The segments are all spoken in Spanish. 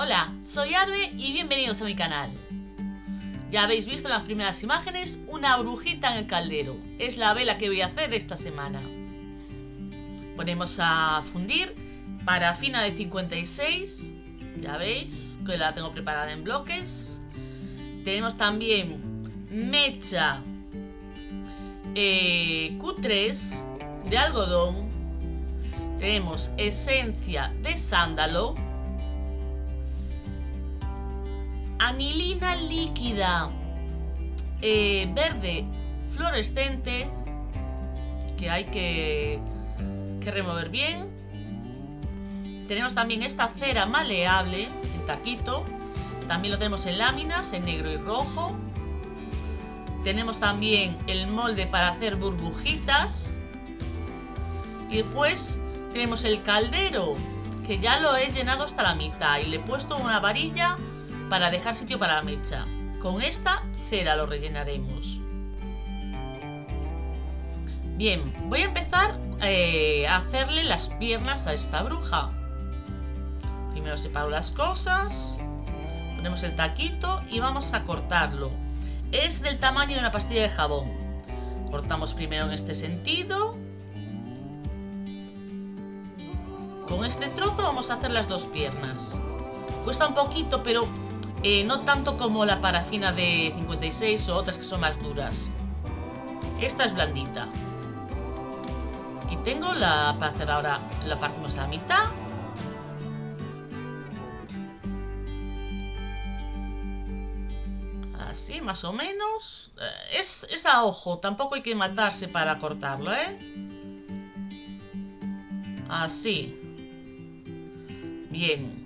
Hola, soy Arbe y bienvenidos a mi canal. Ya habéis visto en las primeras imágenes una brujita en el caldero. Es la vela que voy a hacer esta semana. Ponemos a fundir parafina de 56. Ya veis que la tengo preparada en bloques. Tenemos también mecha eh, Q3 de algodón. Tenemos esencia de sándalo anilina líquida eh, verde fluorescente que hay que, que remover bien. Tenemos también esta cera maleable en taquito. También lo tenemos en láminas, en negro y rojo. Tenemos también el molde para hacer burbujitas. Y después tenemos el caldero, que ya lo he llenado hasta la mitad y le he puesto una varilla para dejar sitio para la mecha. Con esta cera lo rellenaremos. Bien, voy a empezar eh, a hacerle las piernas a esta bruja. Primero separo las cosas, ponemos el taquito y vamos a cortarlo. Es del tamaño de una pastilla de jabón. Cortamos primero en este sentido. Con este trozo vamos a hacer las dos piernas. Cuesta un poquito, pero eh, no tanto como la parafina de 56 o otras que son más duras. Esta es blandita. Aquí tengo la para hacer ahora, la partimos a la mitad. Así, más o menos. Eh, es, es a ojo, tampoco hay que matarse para cortarlo, ¿eh? Así. Bien.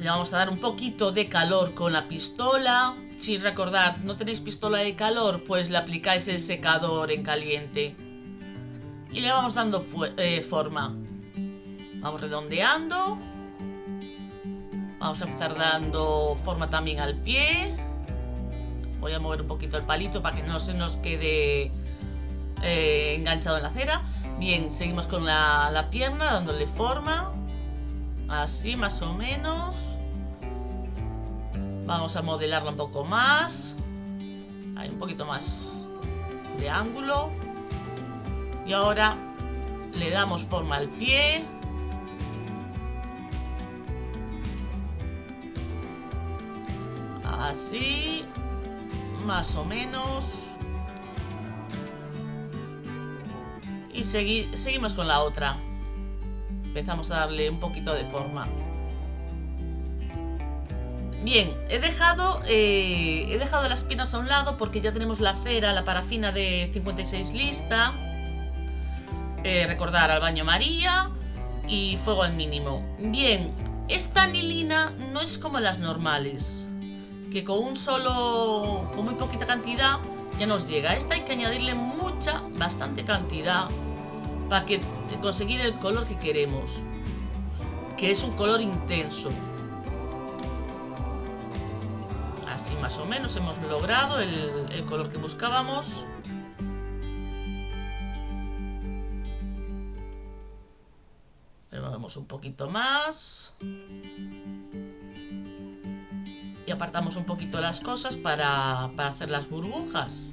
Le vamos a dar un poquito de calor con la pistola. Si recordar, no tenéis pistola de calor, pues le aplicáis el secador en caliente. Y le vamos dando eh, forma. Vamos redondeando. Vamos a empezar dando forma también al pie. Voy a mover un poquito el palito para que no se nos quede eh, enganchado en la cera. Bien, seguimos con la pierna dándole forma. Así más o menos. Vamos a modelarlo un poco más. Hay un poquito más de ángulo. Y ahora le damos forma al pie. Así. Más o menos. Y seguimos con la otra empezamos a darle un poquito de forma. Bien, he dejado, eh, he dejado las piernas a un lado porque ya tenemos la cera, la parafina de 56 lista. Eh, recordar al baño María y fuego al mínimo. Bien, esta anilina no es como las normales, que con un solo, con muy poquita cantidad ya nos llega. Esta hay que añadirle mucha, bastante cantidad para que conseguir el color que queremos, que es un color intenso. Más o menos hemos logrado el, color que buscábamos. Removemos un poquito más. Y apartamos un poquito las cosas para, para hacer las burbujas.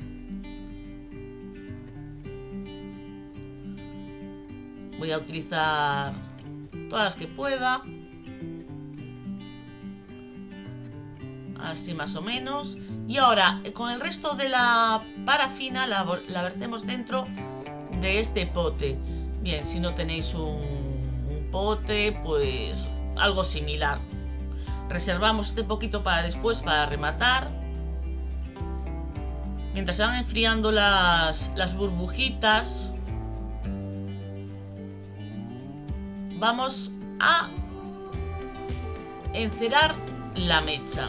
Voy a utilizar todas las que pueda. Así más o menos. Y ahora, con el resto de la parafina la, vertemos dentro de este pote. Bien, si no tenéis un, un pote, pues algo similar. Reservamos este poquito para después, para rematar. Mientras se van enfriando las, las burbujitas, vamos a encerar la mecha.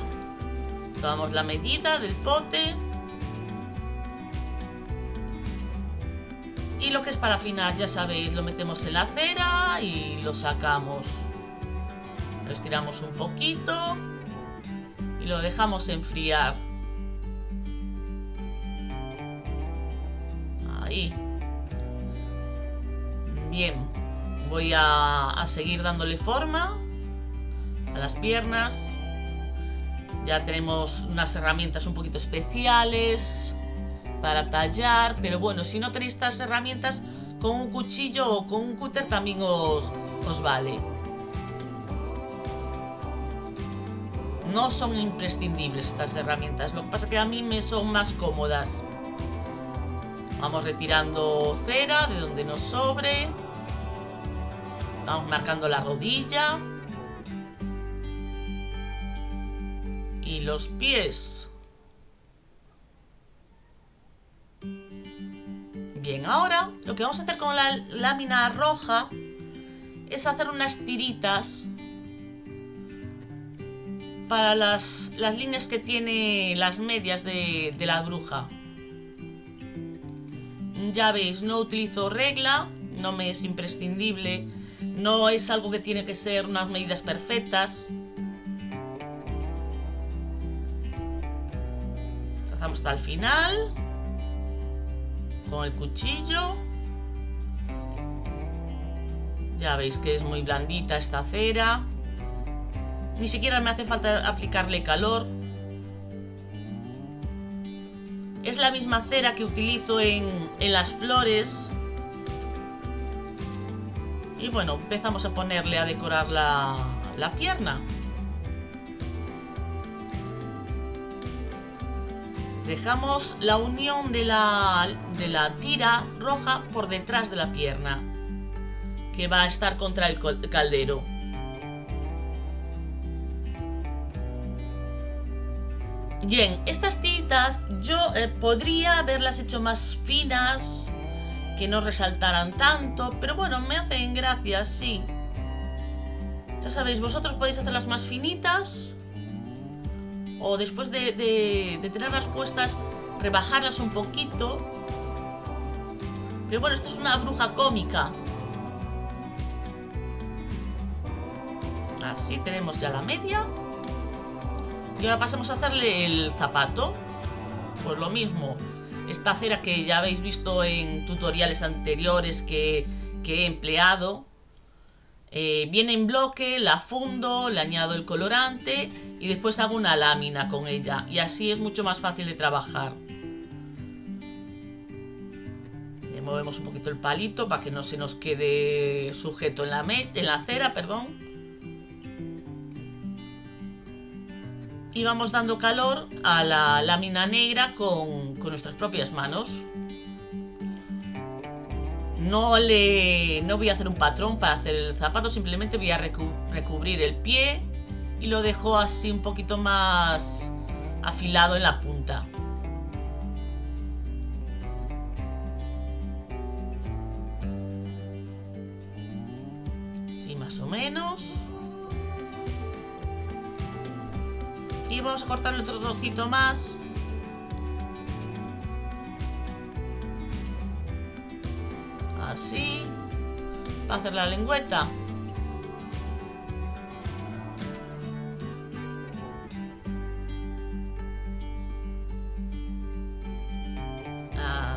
Tomamos la medida del pote. Y lo que es para afinar, ya sabéis, lo metemos en la cera y lo sacamos. Lo estiramos un poquito y lo dejamos enfriar. Ahí. Bien voy a, seguir dándole forma a las piernas. Ya tenemos unas herramientas un poquito especiales para tallar, pero bueno, si no tenéis estas herramientas, con un cuchillo o con un cúter también os, os vale. No son imprescindibles estas herramientas, lo que pasa es que a mí me son más cómodas. Vamos retirando cera de donde nos sobre. Vamos marcando la rodilla. Los pies. Bien, ahora lo que vamos a hacer con la lámina roja es hacer unas tiritas para las, líneas que tiene las medias de, de la bruja. Ya veis, no utilizo regla, no me es imprescindible, no es algo que tiene que ser unas medidas perfectas. Trazamos hasta el final, con el cuchillo. Ya veis que es muy blandita esta cera. Ni siquiera me hace falta aplicarle calor. Es la misma cera que utilizo en, las flores. Y bueno, empezamos a ponerle a decorar la, la pierna. Dejamos la unión de la, de la tira roja por detrás de la pierna, que va a estar contra el caldero. Bien, estas tiritas yo eh, podría haberlas hecho más finas, que no resaltaran tanto, pero bueno, me hacen gracia, sí. Ya sabéis, vosotros podéis hacerlas más finitas o después de, de tenerlas puestas, rebajarlas un poquito. Pero bueno, esto es una bruja cómica. Así tenemos ya la media. Y ahora pasamos a hacerle el zapato. Pues lo mismo. Esta cera que ya habéis visto en tutoriales anteriores que, he empleado. Eh, viene en bloque, la fundo, le añado el colorante y después hago una lámina con ella. Y así es mucho más fácil de trabajar. Movemos un poquito el palito para que no se nos quede sujeto en la, en cera, perdón. y vamos dando calor a la lámina negra con, nuestras propias manos. No, le, no voy a hacer un patrón para hacer el zapato, simplemente voy a recubrir el pie y lo dejo así un poquito más afilado en la punta. Así más o menos. y vamos a cortarle otro trocito más así para hacer la lengüeta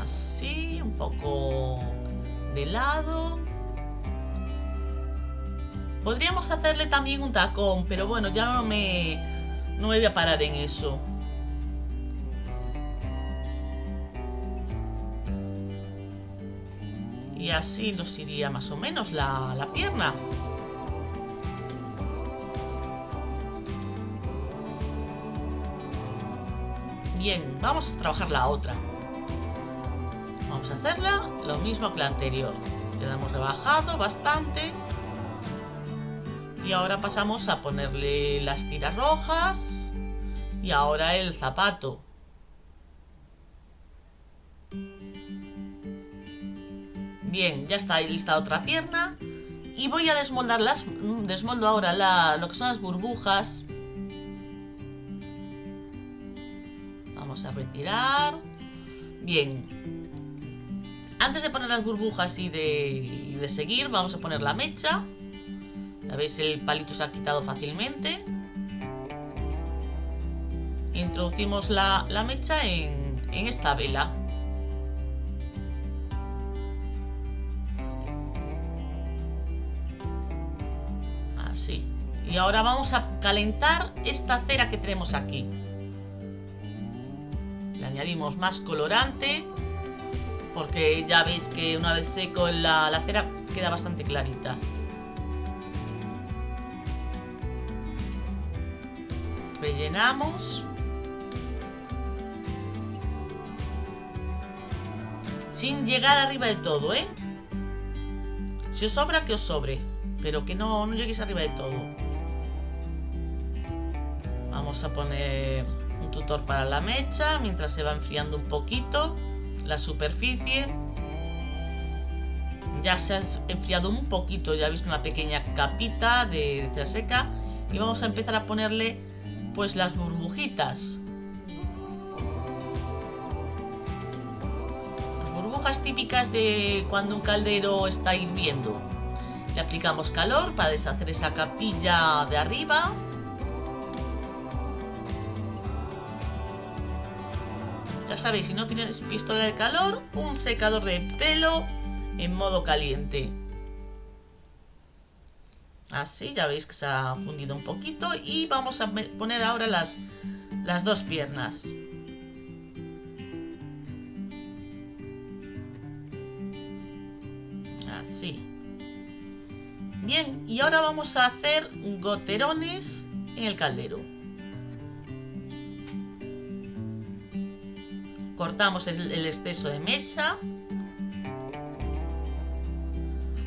así un poco de lado Podríamos hacerle también un tacón, pero bueno, ya no me, no me voy a parar en eso. Y así nos iría más o menos la, la pierna. Bien, vamos a trabajar la otra. Vamos a hacerla lo mismo que la anterior. Ya la hemos rebajado bastante. Y ahora pasamos a ponerle las tiras rojas. Y ahora el zapato. Bien, ya está lista otra pierna. Y voy a desmoldarlas. Mm, desmoldo ahora lo que son las burbujas. Vamos a retirar. Bien. Antes de poner las burbujas y de, y de seguir, vamos a poner la mecha. Ya veis, el palito se ha quitado fácilmente. Introducimos la, mecha en, en esta vela. Y ahora vamos a calentar esta cera que tenemos aquí. Le añadimos más colorante. Porque ya veis que una vez seco la, la cera queda bastante clarita. Rellenamos. Sin llegar arriba de todo, ¿eh? Si os sobra, que os sobre. Pero que no, no lleguéis arriba de todo. Vamos a poner un tutor para la mecha mientras se va enfriando un poquito la superficie. Ya se ha enfriado un poquito, ya veis una pequeña capita de, de seca. Y vamos a empezar a ponerle pues las burbujitas. burbujas típicas de cuando un caldero está hirviendo. Le aplicamos calor para deshacer esa capilla de arriba. Ya sabéis, si no tienes pistola de calor, un secador de pelo en modo caliente. Así, ya veis que se ha fundido un poquito y vamos a poner ahora las, las dos piernas. Así. Bien, y ahora vamos a hacer goterones en el caldero. Cortamos el exceso de mecha.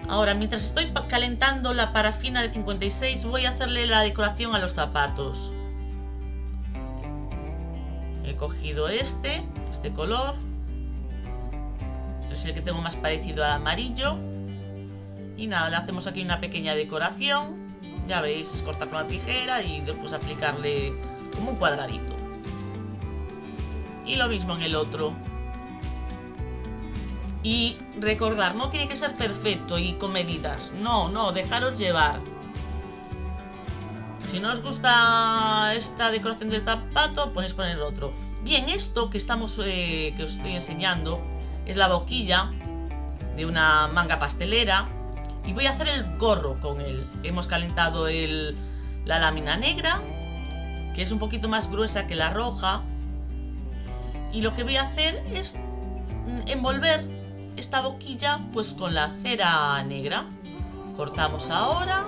Ahora, mientras estoy calentando la parafina de 56, voy a hacerle la decoración a los zapatos. He cogido este, este color. Es el que tengo más parecido al amarillo. Y nada, le hacemos aquí una pequeña decoración. Ya veis, es cortar con la tijera y después aplicarle como un cuadradito. Y lo mismo en el otro. Y recordar, no tiene que ser perfecto y con medidas. No, no, dejaros llevar. Si no os gusta esta decoración del zapato, ponéis poner otro. Bien, esto que estamos eh, que os estoy enseñando es la boquilla de una manga pastelera. Y voy a hacer el gorro con él. Hemos calentado el, la lámina negra, que es un poquito más gruesa que la roja. Y lo que voy a hacer es envolver esta boquilla pues con la cera negra. Cortamos ahora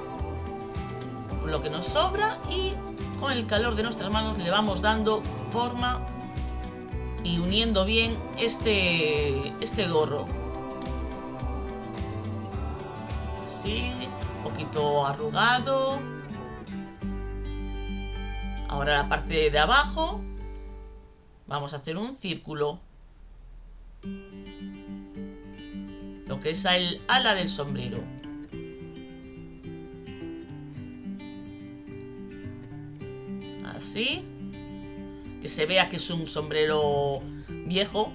lo que nos sobra y con el calor de nuestras manos le vamos dando forma y uniendo bien este, este gorro. Así, un poquito arrugado. Ahora la parte de abajo vamos a hacer un círculo lo que es el ala del sombrero. Así. Que se vea que es un sombrero viejo.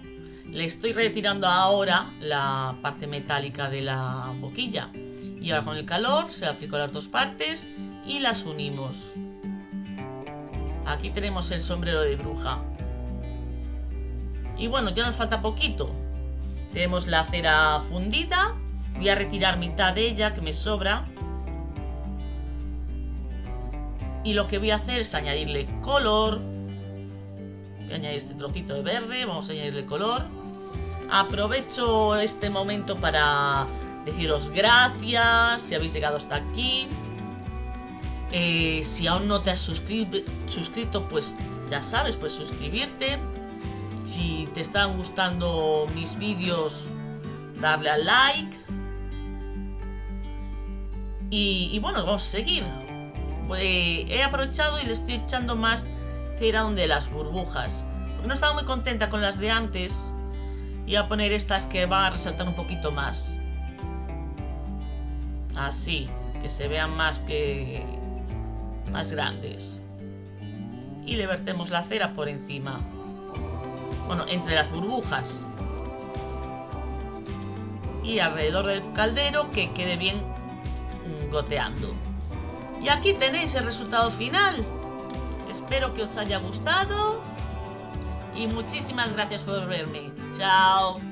Le estoy retirando ahora la parte metálica de la boquilla. Y ahora con el calor se aplico las dos partes y las unimos. Aquí tenemos el sombrero de bruja. Y bueno, ya nos falta poquito. Tenemos la cera fundida. Voy a retirar mitad de ella que me sobra. Y lo que voy a hacer es añadirle color. Voy a añadir este trocito de verde. Vamos a añadirle color. Aprovecho este momento para deciros gracias si habéis llegado hasta aquí. Eh, si aún no te has suscrito, pues ya sabes, puedes suscribirte si te están gustando mis vídeos, darle al like. Y, bueno, vamos a seguir. Pues, he aprovechado y le estoy echando más cera donde las burbujas. Porque no estaba muy contenta con las de antes. Y a poner estas que van a resaltar un poquito más. Así, que se vean más que... más grandes. Y le vertemos la cera por encima bueno, entre las burbujas y alrededor del caldero que quede bien goteando. Y aquí tenéis el resultado final. Espero que os haya gustado y muchísimas gracias por verme. Chao.